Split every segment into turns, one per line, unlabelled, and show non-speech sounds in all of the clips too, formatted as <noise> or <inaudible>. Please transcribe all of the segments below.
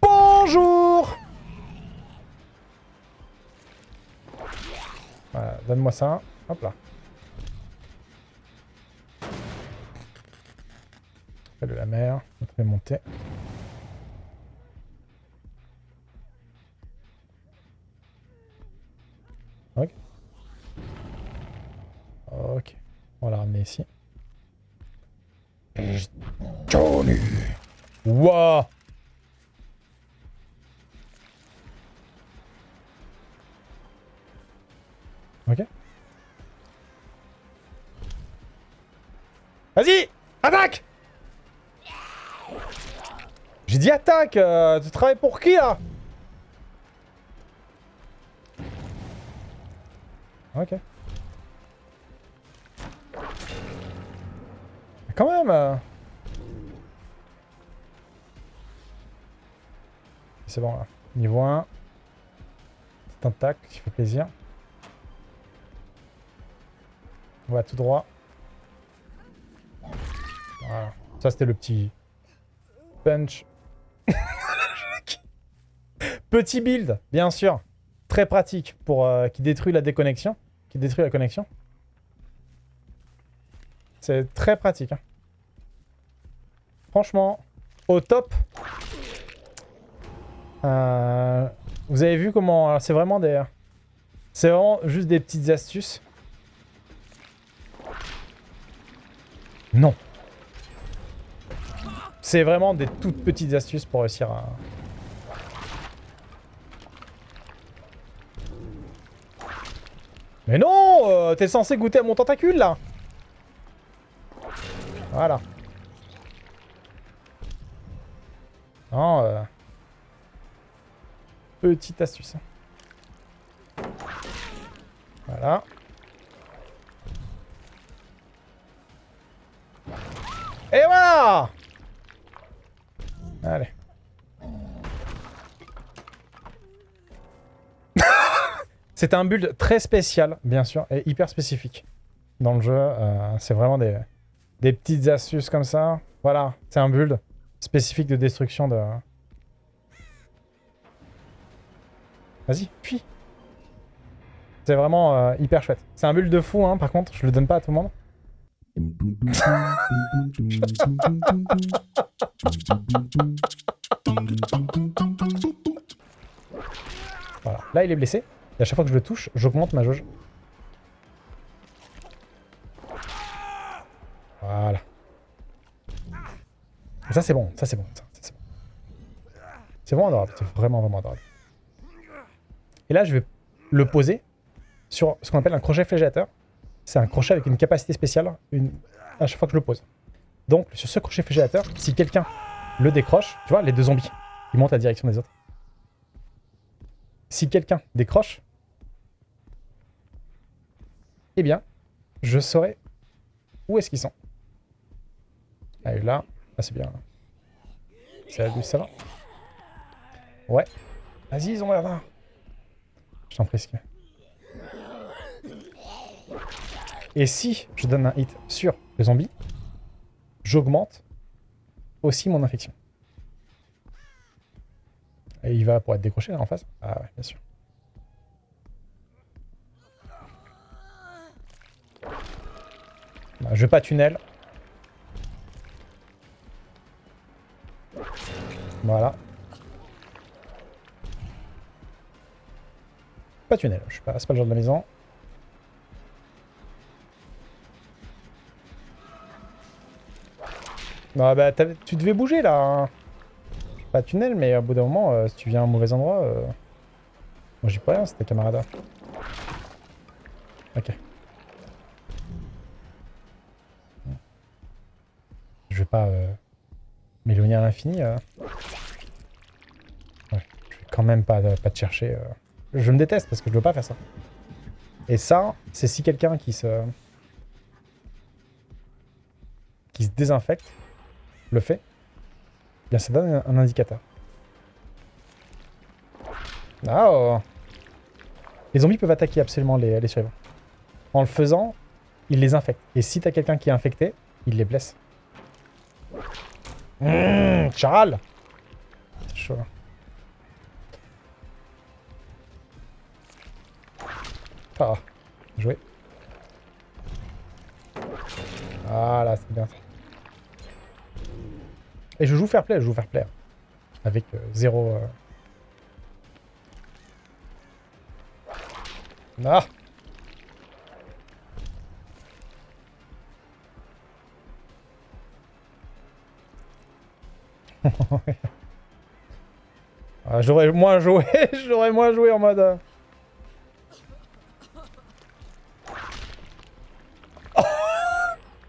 Bonjour Voilà, donne-moi ça. Hop là. de la mer, on peut monter. Ok. Ok. On va la ramener ici. Johnny Wouah Ok. Vas-y Attaque J'ai dit attaque euh, Tu travailles pour qui, là? Quand même euh. C'est bon, là. Niveau 1. C'est un tac, qui fait plaisir. On va tout droit. Voilà. Ça, c'était le petit punch. <laughs> petit build, bien sûr. Très pratique pour euh, qui détruit la déconnexion. Qui détruit la connexion. C'est très pratique. Hein. Franchement, au top. Euh, vous avez vu comment... C'est vraiment des... C'est vraiment juste des petites astuces. Non. C'est vraiment des toutes petites astuces pour réussir à... Mais non euh, T'es censé goûter à mon tentacule, là Voilà. Non, euh... Petite astuce. Voilà. Et voilà Allez. <laughs> C'est un build très spécial, bien sûr, et hyper spécifique dans le jeu. Euh, c'est vraiment des, des petites astuces comme ça. Voilà, c'est un build spécifique de destruction de... Vas-y, puis. C'est vraiment euh, hyper chouette. C'est un build de fou, hein, par contre, je le donne pas à tout le monde. Voilà. Là, il est blessé. Et à chaque fois que je le touche, j'augmente ma jauge. Voilà. Ça, c'est bon. Ça, c'est bon. C'est bon. adorable. C'est vraiment, vraiment adorable. Et là, je vais le poser sur ce qu'on appelle un crochet flégillateur. C'est un crochet avec une capacité spéciale à chaque fois que je le pose. Donc, sur ce crochet flégillateur, si quelqu'un le décroche, tu vois, les deux zombies, ils montent à la direction des autres. Si quelqu'un décroche, eh bien, je saurai où est-ce qu'ils sont. Allez, là. Ah, c'est bien. C'est la ça va Ouais. Vas-y, ils ont là. Je t'en prie, Et si je donne un hit sur le zombie, j'augmente aussi mon infection. Et il va pour être décroché là en face Ah ouais, bien sûr. Bah, je vais pas tunnel. Voilà. Pas tunnel, je suis pas, c'est pas le genre de la maison. Non, bah, tu devais bouger, là. Hein. Pas tunnel, mais au bout d'un moment, euh, si tu viens à un mauvais endroit... Euh... Moi, j'y peux rien, c'était camarade. Ok. Je vais pas euh, m'éloigner à l'infini. Euh. quand même pas, pas te chercher. Je me déteste parce que je veux pas faire ça. Et ça, c'est si quelqu'un qui se... qui se désinfecte le fait, bien ça donne un, indicateur. Oh. Les zombies peuvent attaquer absolument les, survivants. en le faisant, il les infecte. Et si t'as quelqu'un qui est infecté, il les blesse. Mmh, Charles C'est chaud. là. Ah, joué. C'est bien ça. Et je joue fair play, je joue fair play. Avec euh, zéro... euh, Ah <laughs> Ah, J'aurais moins joué, <laughs> j'aurais moins joué en mode... euh,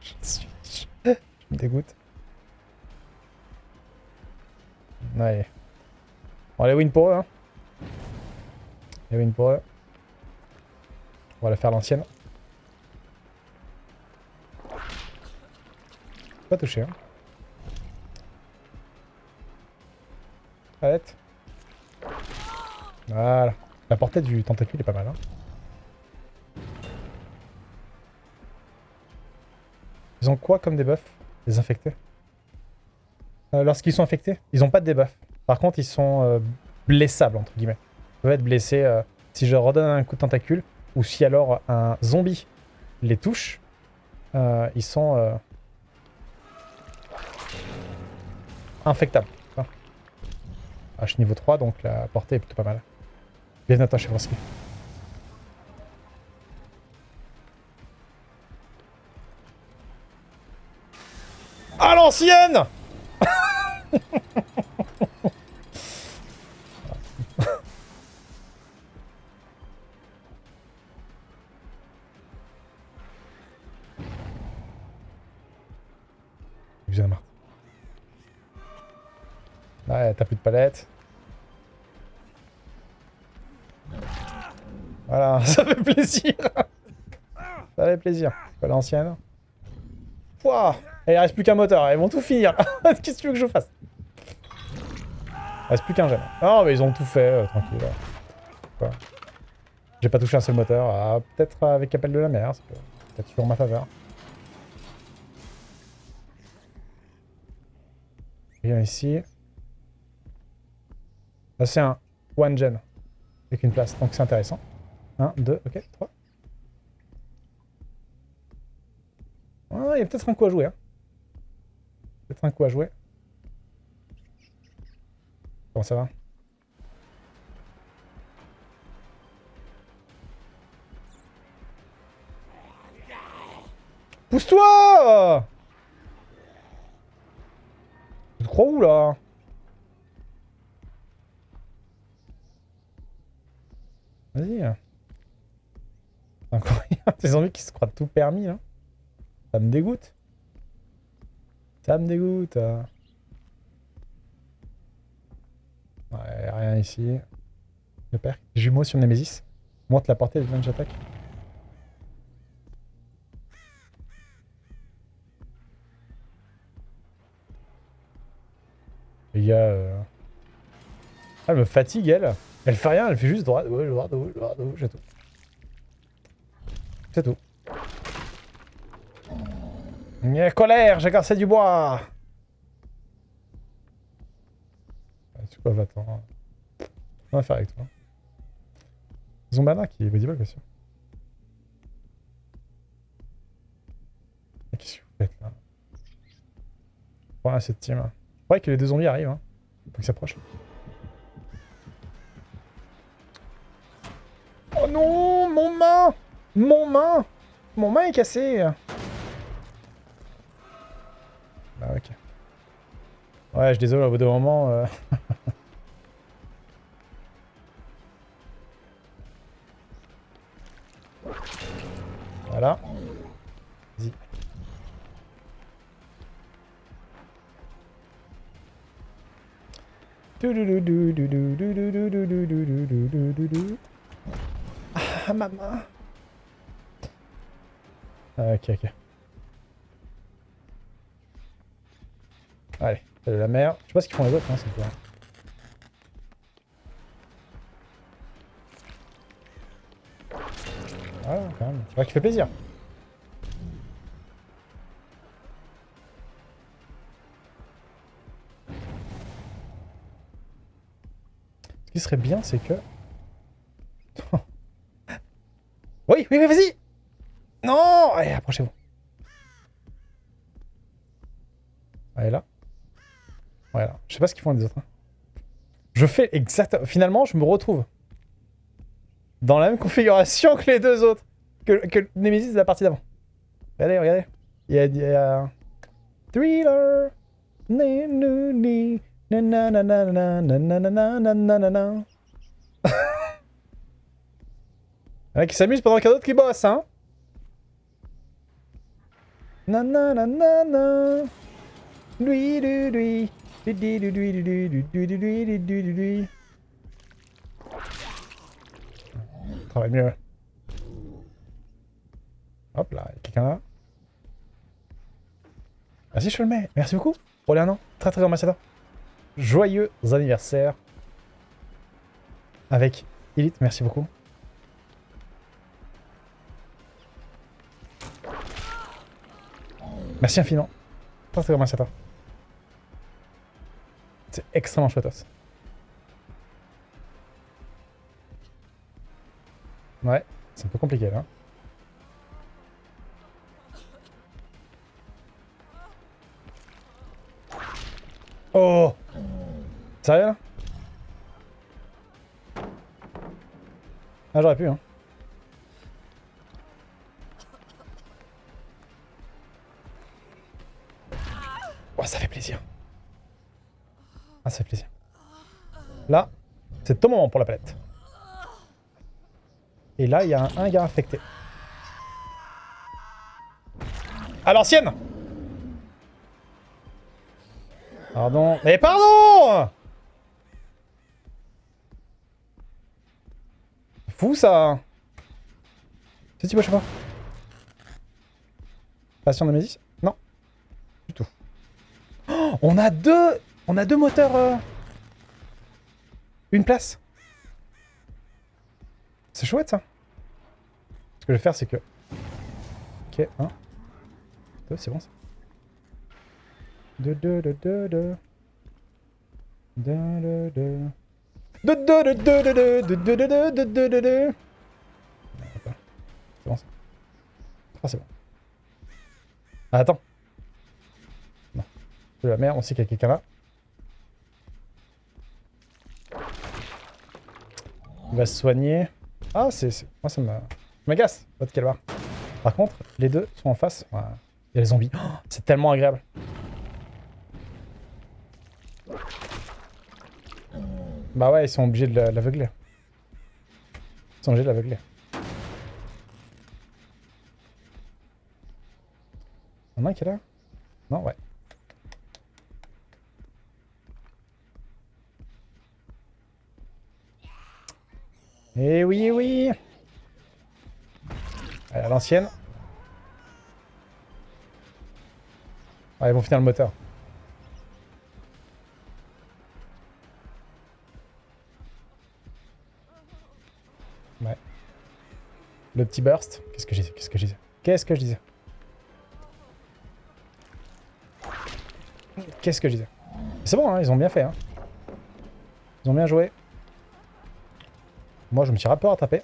Je suis... Je dégoûte. Ouais. Bon, les win pour eux, hein. Les win pour eux. On va la faire l'ancienne. Pas touché, hein. Voilà. La portée du tentacule est pas mal, hein. Ils ont quoi comme debuff? Les infectés Euh, Lorsqu'ils sont infectés, ils ont pas de debuff. Par contre, ils sont euh, blessables, entre guillemets. Ils peuvent être blessés euh, si je redonne un coup de tentacule, ou si alors un zombie les touche, ils sont infectables. Suis niveau 3, donc la portée est plutôt pas mal. Bienvenue à toi, Chevroski. L'ancienne <laughs> Excusez Marthe. Ouais, t'as plus de palette. Voilà, <laughs> ça fait plaisir. ça fait plaisir. Pas l'ancienne. Et il reste plus qu'un moteur, ils vont tout finir. <laughs> Qu'est-ce que tu veux que je fasse? Il reste plus qu'un gène. Non, mais ils ont tout fait, euh, tranquille. J'ai pas touché un seul moteur. Ah, peut-être avec appel de la mer, c'est peut-être toujours en ma faveur. Rien ici. Là, c'est un one gen. Avec une place, donc c'est intéressant. 1, 2, ok, 3. Ah, il y a peut-être un coup à jouer. Hein. Un coup à jouer. Comment ça va? Pousse-toi Tu crois où, là Vas-y. Incroyable, <laughs> ces zombies qui se croient tout permis. Ça me dégoûte. Ça me dégoûte. euh. Ouais, rien ici. Le père. Jumeau sur Nemesis. Monte la portée de lunge attaque. Les gars... euh, elle me fatigue, elle. Elle fait rien, elle fait juste droite, droite, droite, c'est tout. C'est tout. Nye colère, j'ai cassé du bois C'est quoi, va-t'en. On va faire avec toi. Zombana qui est sûr. Mais Qu'est-ce que vous faites là? Voilà cette team. croyais que les deux zombies arrivent. Hein. Faut qu'ils s'approchent. Oh non Mon main Mon main Mon main est cassée Ouais, je suis désolé, au bout d'un moment... Euh... voilà. Vas-y. Ah, maman ok, ok. Allez la mer. Je sais pas ce qu'ils font les autres, hein, c'est quoi. Voilà, quand même. Tu vois qu'il fait plaisir. Ce qui serait bien, c'est que... <laughs> oui, oui, oui, vas-y Non Allez, approchez-vous. Allez, là. Voilà. Je sais pas ce qu'ils font les autres. Je fais exactement... Finalement, je me retrouve dans la même configuration que les deux autres. Que, que Nemesis de la partie d'avant. Regardez, regardez. Il y a... Thriller il y en a qui s'amusent pendant qu'il y a d'autres qui bossent, hein Lui, lui, lui Travaille mieux. Hop là, quelqu'un là. Vas-y, je le mets. Merci beaucoup pour. Très très grand ambassadeur. Joyeux anniversaire. Avec Elite, merci beaucoup. Merci infiniment. Très très grand ambassadeur. C'est extrêmement chouette. Ouais, c'est un peu compliqué là. Oh Sérieux là? Ah j'aurais pu hein. Là, c'est ton moment pour la palette. Et là, il y a un, gars affecté. À l'ancienne Pardon. Mais pardon Fou ça C'est tu je sais pas. Passion de Mésis Non. Du tout. Oh, on a deux On a deux moteurs euh, une place C'est chouette, ça. Ce que je vais faire, c'est que... Ok, 1. 2, c'est bon, ça. 2, 2, 2, 2, 2. 2, 2, 2. 2, 2, 2, 2, 2, 2, 2, 2, 2, 2, 2, 2. C'est bon, ça. Ah, c'est bon. Ah, attends. Non. De la merde, on sait qu'il y a quelqu'un là. Il va se soigner. Ah, c'est... Moi, ça m'agace, votre calvar. Par contre, les deux sont en face. Il y a les zombies. Oh, c'est tellement agréable. Bah ouais, ils sont obligés de la- l'aveugler. Ils sont obligés de l'aveugler. Il y en a un qui est là? Non, ouais. Eh oui, eh oui Allez, à l'ancienne. Ah, ils vont finir le moteur. Ouais. Le petit burst. Qu'est-ce que j'ai Qu'est-ce que disais Qu'est-ce que je disais? Qu'est-ce que je disais? C'est bon, hein, ils ont bien fait. Hein. Ils ont bien joué. Moi, je me suis un peu rattrapé.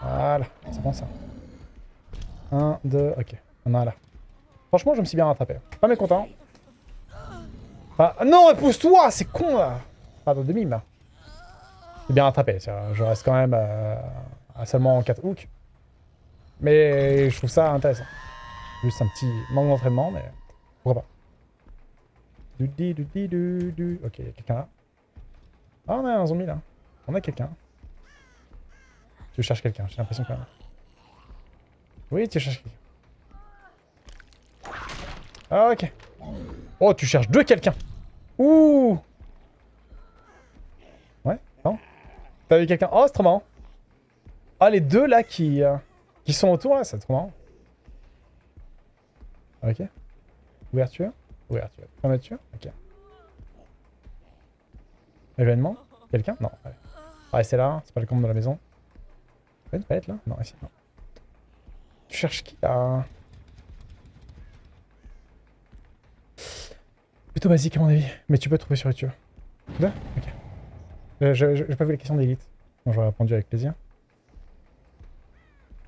Voilà, c'est bon ça. 1, 2, ok. On a là. Franchement, je me suis bien rattrapé. Pas mécontent. Ah, non, pousse-toi C'est con, là Pardon, de mime, là. C'est bien rattrapé. Je reste quand même euh, à seulement 4 hooks. Mais je trouve ça intéressant. Juste un petit manque d'entraînement, mais pourquoi pas. Du du di du du. Ok, il y a quelqu'un là. Ah, on a un zombie là. On a quelqu'un. Tu cherches quelqu'un, j'ai l'impression même. Oui, tu cherches quelqu'un. Ah, ok. Oh, tu cherches deux quelqu'un. Ouh Ouais, non T'as vu quelqu'un Oh, c'est trop marrant. Ah, les deux là qui, euh, qui sont autour là, c'est trop marrant. Ok. Ouverture Ouverture. Fermeture Ok. Événement Quelqu'un? Non. Ah, c'est là, c'est pas le compte de la maison. Pas une palette là Non, ici, non. Tu cherches qui là? Plutôt basique à mon avis, mais tu peux trouver sur YouTube. Deux? Ok. J'ai pas vu les questions d'élite. Bon, j'aurais répondu avec plaisir.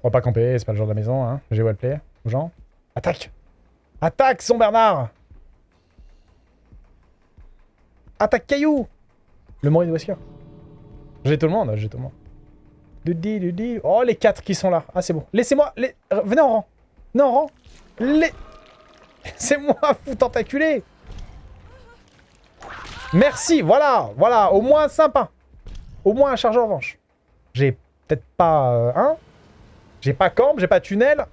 On va pas camper, c'est pas le genre de la maison, hein. J'ai play aux gens. Attaque Attaque, son Bernard Attaque Caillou Le Maurice de Wesker. J'ai tout le monde, j'ai tout le monde. Oh, les quatre qui sont là. Ah, c'est bon. Laissez-moi. Les... Venez en rang. Venez en rang. Les... <laughs> C'est moi, <laughs> vous tentaculez Merci, voilà, voilà, au moins sympa. Au moins un chargeur revanche. J'ai peut-être pas... Euh, hein J'ai pas camp, j'ai pas tunnel.